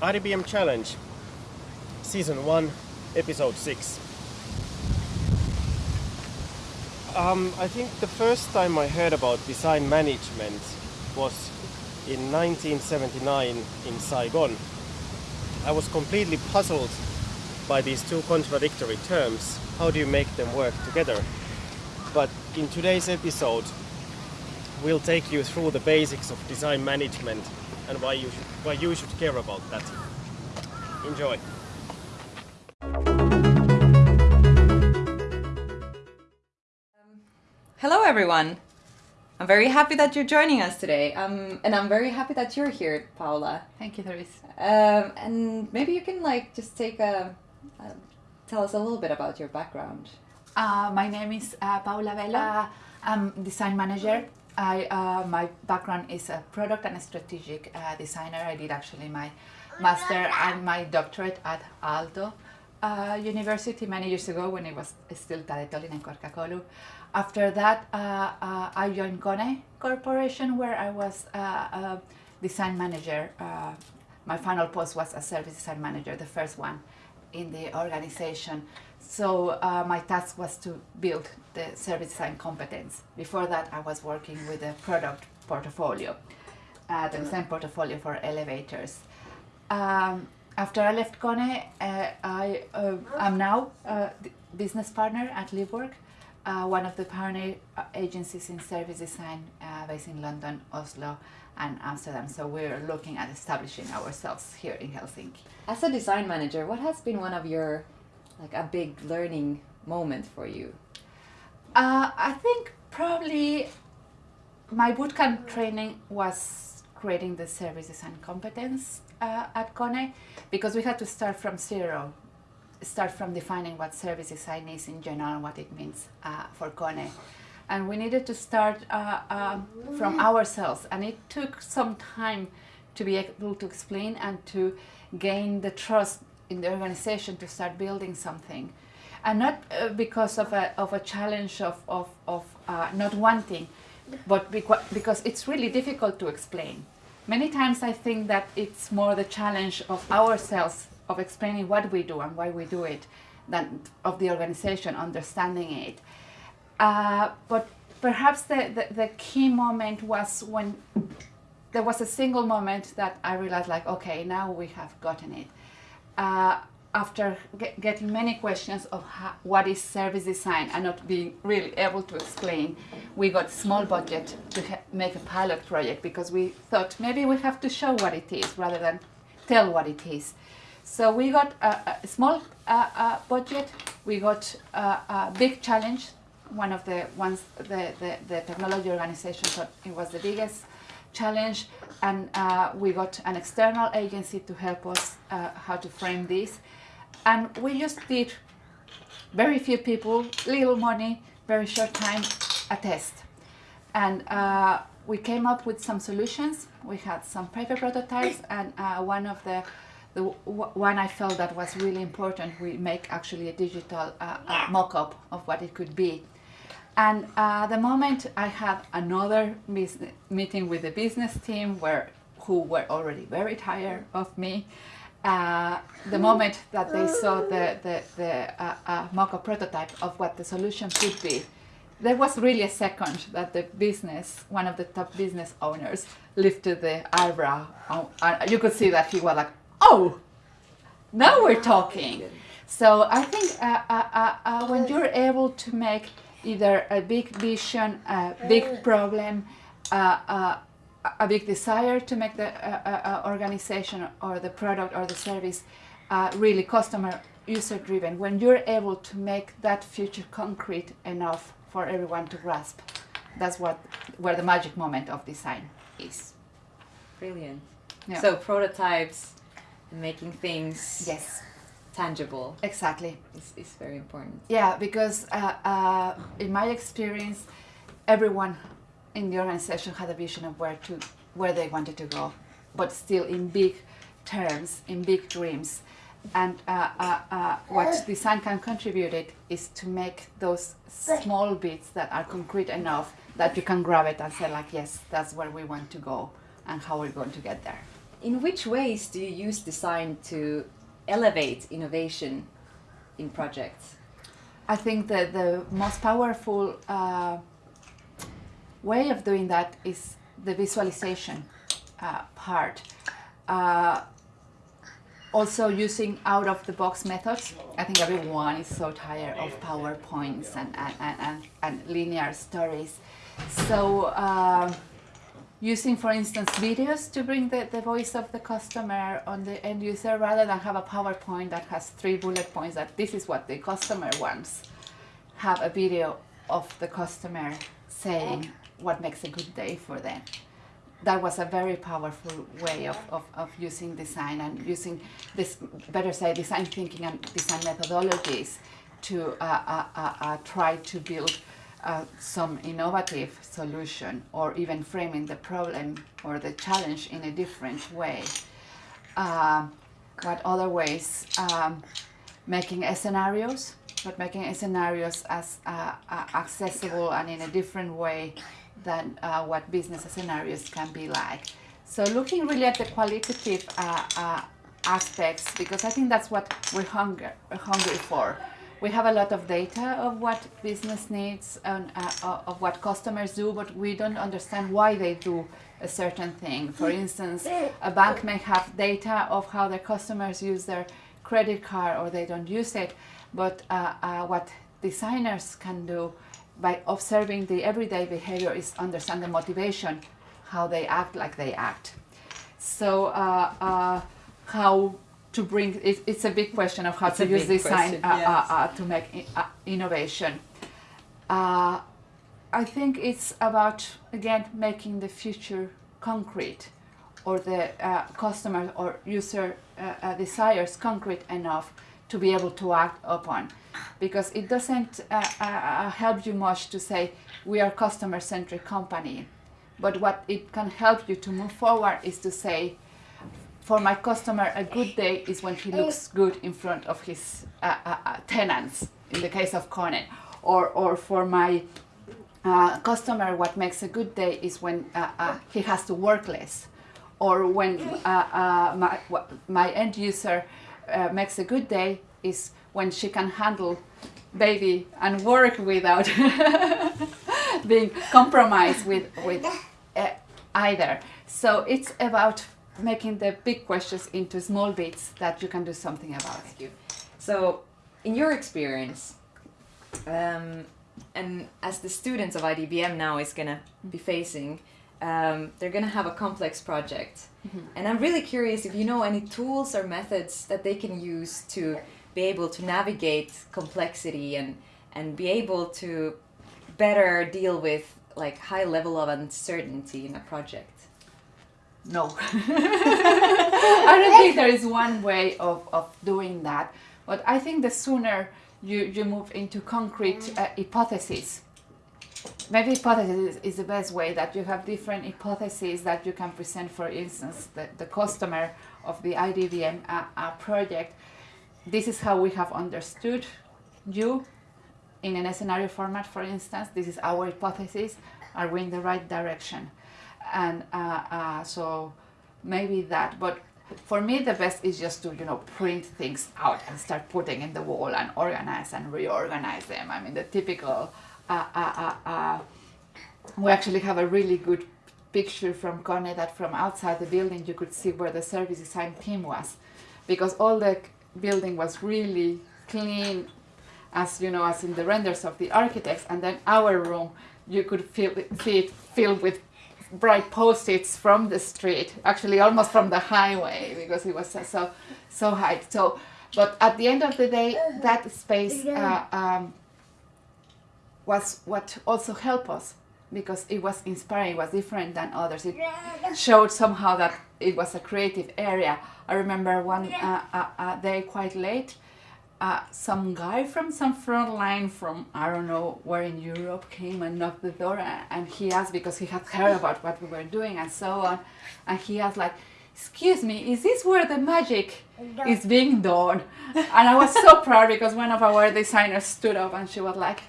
IDBM Challenge, Season 1, Episode 6. Um, I think the first time I heard about design management was in 1979 in Saigon. I was completely puzzled by these two contradictory terms. How do you make them work together? But in today's episode, we'll take you through the basics of design management and why you should, why you should care about that. Enjoy! Hello, everyone. I'm very happy that you're joining us today, um, and I'm very happy that you're here, Paula. Thank you, Therese. Um, and maybe you can like just take a uh, tell us a little bit about your background. Uh, my name is uh, Paula Velo. Uh, I'm design manager. I uh, my background is a product and a strategic uh, designer. I did actually my master and my doctorate at Aalto University many years ago when it was still Taideteollinen Korkeakoulu. After that, uh, uh, I joined Kone Corporation where I was uh, a design manager. my final post was a service design manager, the first one in the organization. So uh, my task was to build the service design competence. Before that, I was working with a product portfolio, uh, the design portfolio for elevators. Um, after I left Kone, uh, I am now a business partner at Livework uh, one of the pioneer uh, agencies in service design uh, based in London, Oslo and Amsterdam. So we're looking at establishing ourselves here in Helsinki. As a design manager, what has been one of your, like a big learning moment for you? Uh, I think probably my bootcamp training was creating the services and competence uh, at Kone because we had to start from zero start from defining what service design is in general what it means uh, for Kone. And we needed to start uh, uh, from ourselves and it took some time to be able to explain and to gain the trust in the organization to start building something. And not uh, because of a, of a challenge of, of, of uh, not wanting, but because it's really difficult to explain. Many times I think that it's more the challenge of ourselves of explaining what we do and why we do it than of the organization understanding it. Uh, but perhaps the, the, the, key moment was when there was a single moment that I realized like, okay, now we have gotten it. Uh, after get, getting many questions of how, what is service design and not being really able to explain, we got small budget to make a pilot project because we thought maybe we have to show what it is rather than tell what it is. So we got a, a small uh, uh, budget, we got a, a, big challenge, one of the ones the, the, the, technology organization thought it was the biggest challenge and uh, we got an external agency to help us uh, how to frame this and we just did very few people, little money, very short time, a test. And uh, we came up with some solutions. We had some paper prototypes and uh, one of the the one I felt that was really important, we make actually a digital uh, uh, mock-up of what it could be. And uh, the moment I had another meeting with the business team where who were already very tired of me, uh, the moment that they saw the, the, the uh, uh, mock-up prototype of what the solution could be, there was really a second that the business, one of the top business owners, lifted the eyebrow. you could see that he was like, oh, now we're talking. So I think uh, uh, uh, uh, when you're able to make either a big vision, a big problem, uh, uh, a big desire to make the organization or the product or the service really customer user driven, when you're able to make that future concrete enough for everyone to grasp, that's what where the magic moment of design is. Brilliant. Yeah. So prototypes and making things yes tangible. Exactly. It's, is very important. Yeah because uh, uh, in my experience everyone in the organization had a vision of where to where they wanted to go but still in big terms in big dreams. And uh, uh, uh what design can contribute it is to make those small bits that are concrete enough that you can grab it and say like yes that's where we want to go and how we're going to get there. In which ways do you use design to elevate innovation in projects? I think that the most powerful uh, way of doing that is the visualization uh, part. Uh, also using out of the box methods. I think everyone is so tired of PowerPoints and, and, and, and linear stories. So uh, using, for instance, videos to bring the, the voice of the customer on the end user rather than have a PowerPoint that has three bullet points that this is what the customer wants. Have a video of the customer saying what makes a good day for them. That was a very powerful way of, of, of using design and using this, better say, design thinking and design methodologies to uh, uh, uh, uh try to build uh, some innovative solution or even framing the problem or the challenge in a different way. Uh, what other ways? Um, making scenarios, but making scenarios as uh, uh, accessible and in a different way than uh, what business scenarios can be like. So looking really at the qualitative uh, aspects, because I think that's what we're hunger, hungry for we have a lot of data of what business needs and uh, of what customers do, but we don't understand why they do a certain thing. For instance, a bank may have data of how their customers use their credit card or they don't use it, but uh, uh what designers can do by observing the everyday behavior is understand the motivation, how they act like they act. So uh, uh, how to bring it, it's a big question of how it's to use design uh, uh, yes. uh, to make uh, innovation. Uh, I think it's about again making the future concrete or the uh, customer or user desires concrete enough to be able to act upon because it doesn't help you much to say we are customer centric company but what it can help you to move forward is to say for my customer, a good day is when he looks good in front of his uh, uh, uh tenants, in the case of Kone. Or, or for my uh, customer, what makes a good day is when uh, uh, he has to work less. Or when my, my end user makes a good day is when she can handle baby and work without being compromised with, with either. So it's about making the big questions into small bits that you can do something about. Thank you. So, in your experience, um, and as the students of IDBM now is going to be facing, um, they're going to have a complex project. Mm -hmm. And I'm really curious if you know any tools or methods that they can use to be able to navigate complexity and, and be able to better deal with like high level of uncertainty in a project. No. I don't think there is one way of, of doing that. But I think the sooner you, you move into concrete uh, hypotheses, maybe hypothesis is the best way that you have different hypotheses that you can present, for instance, the, the customer of the IDBM uh, uh, project. This is how we have understood you in a scenario format, for instance. This is our hypothesis. Are we in the right direction? And uh, uh, so maybe that but for me the best is just to you know print things out and start putting in the wall and organize and reorganize them. I mean the typical uh, uh, uh, uh we actually have a really good picture from Kone that from outside the building you could see where the service design team was. Because all the building was really clean as you know as in the renders of the architects and then our room you could feel, see it filled with bright post-its from the street, actually almost from the highway because it was so so high. So, but at the end of the day, that space uh, um, was what also helped us because it was inspiring, it was different than others. It showed somehow that it was a creative area. I remember one uh, uh, uh day quite late, uh, some guy from some front line from I don't know where in Europe came and knocked the door and he asked because he had heard about what we were doing and so on. And he asked like excuse me is this where the magic is being done? And I was so proud because one of our designers stood up and she was like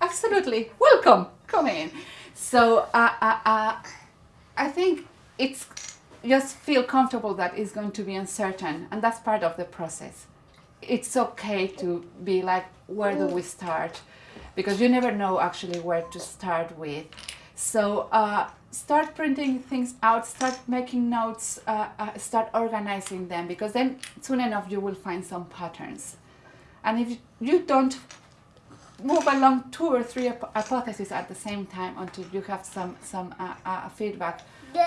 absolutely welcome come in. So uh, uh, uh, I think it's just feel comfortable that it's going to be uncertain, and that's part of the process. It's okay to be like, where do we start? Because you never know actually where to start with. So uh, start printing things out, start making notes, uh, uh, start organizing them, because then soon enough you will find some patterns. And if you don't move along two or three hypotheses at the same time until you have some some uh, uh, feedback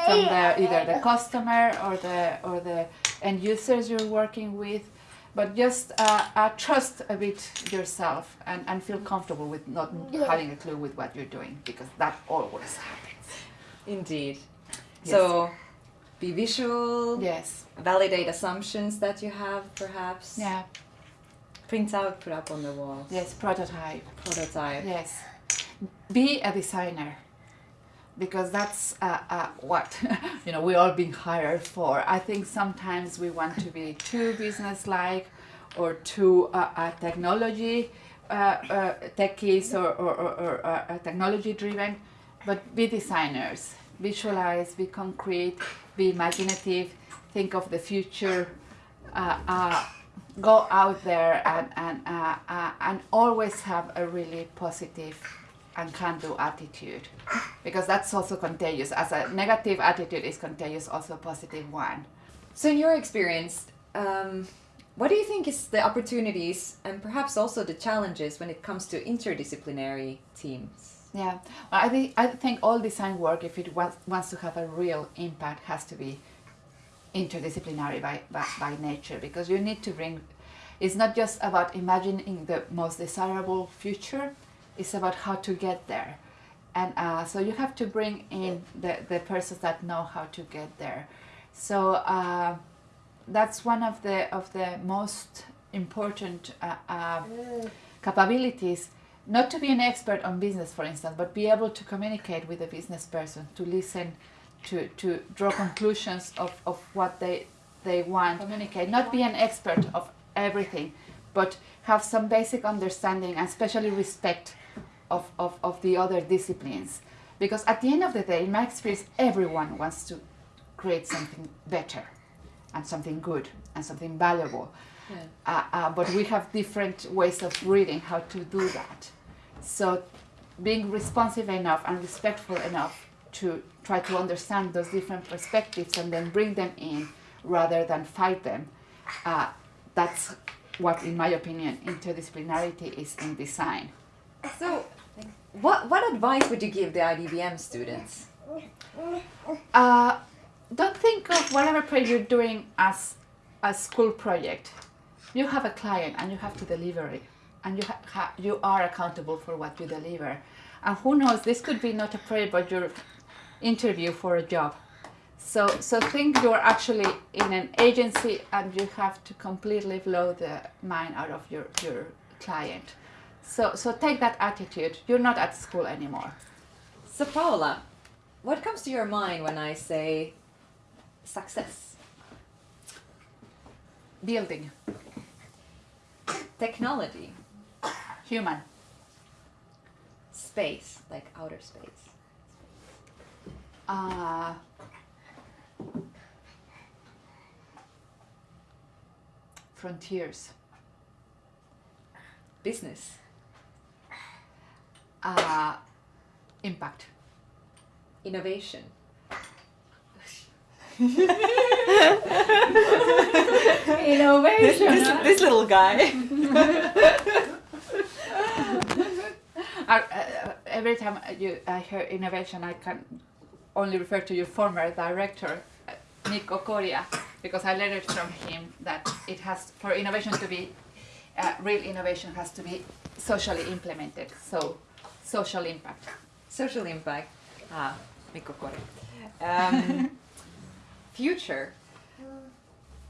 from the either the customer or the or the end users you're working with but just uh, uh, trust a bit yourself and, and feel comfortable with not having a clue with what you're doing because that always happens Indeed. Yes. So be visual. yes Validate assumptions that you have, perhaps. yeah Print out, put up on the walls. yes prototype Prototype. Yes. Be a designer. Because that's uh, uh, what you know we all being hired for. I think sometimes we want to be too business-like or too uh, uh, technology uh, uh, techies or, or, or, or technology-driven, but be designers. Visualize, be concrete, be imaginative, think of the future. Go out there and and and always have a really positive and can-do attitude. Because that's also contagious. As a negative attitude is contagious also a positive one. So, in your experience, um, what do you think is the opportunities and perhaps also the challenges when it comes to interdisciplinary teams? yeah. Well, i think i think all design work if it wants, wants to have a real impact has to be interdisciplinary by, by, by nature. Because you need to bring it's not just about imagining the most desirable future it's about how to get there. And uh, so you have to bring in the, the persons that know how to get there. So uh, that's one of the of the most important uh, uh, capabilities. Not to be an expert on business for instance but be able to communicate with a business person to listen to, to draw conclusions of, of what they they want. Communicate not be an expert of everything but have some basic understanding and especially respect of, of, of the other disciplines because at the end of the day in my experience everyone wants to create something better and something good and something valuable Yeah. uh, uh, but we have different ways of reading how to do that. So, being responsive enough and respectful enough to try to understand those different perspectives and then bring them in rather than fight them, uh, that's what, in my opinion, interdisciplinarity is in design. So, what, what advice would you give the IDBM students? Uh, don't think of whatever project you're doing as a school project. You have a client and you have to deliver it, and you you are accountable for what you deliver. And who knows, this could be not a project, but your interview for a job. So, so think you're actually in an agency and you have to completely blow the mind out of your, your client. So, so take that attitude. You're not at school anymore. So, Paola, what comes to your mind when I say success? Building, Technology, human, space, like outer space. uh, frontiers, Business, uh, impact, innovation, innovation. this, this little guy. Uh, uh, every time you I hear innovation, I can only refer to your former director, uh, Mikko Koria, because I learned from him that it has for innovation to be uh, real innovation has to be socially implemented. So social impact. Social impact. Ah, Mikko Koria. Um, future,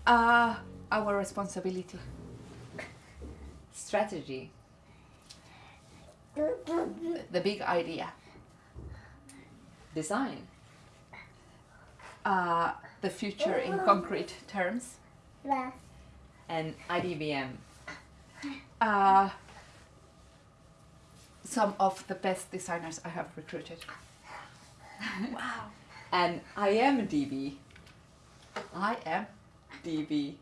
Uh, our responsibility. strategy, The big idea. design, Uh, the future in concrete terms. and IDBM. Uh, some of the best designers I have recruited. Wow. and I am DB. I am. DB.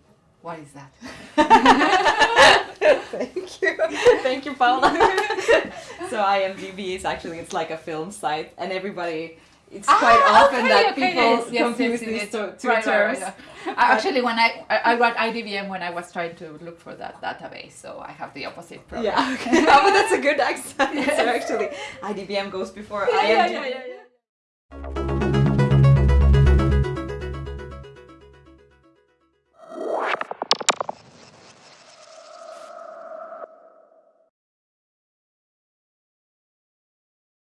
What is that? Thank you. Thank you, Paula. so IMDb is actually it's like a film site and everybody it's Ah, quite often okay, that okay, people yes, yes, confuse yes, these two, two Right, right, terms. right, yeah. Actually, when I, I I wrote IDBM when I was trying to look for that database, so I have the opposite problem. Yeah, okay. oh, but that's a good accent. So actually, IDBM goes before Yeah, IMDb. yeah, yeah.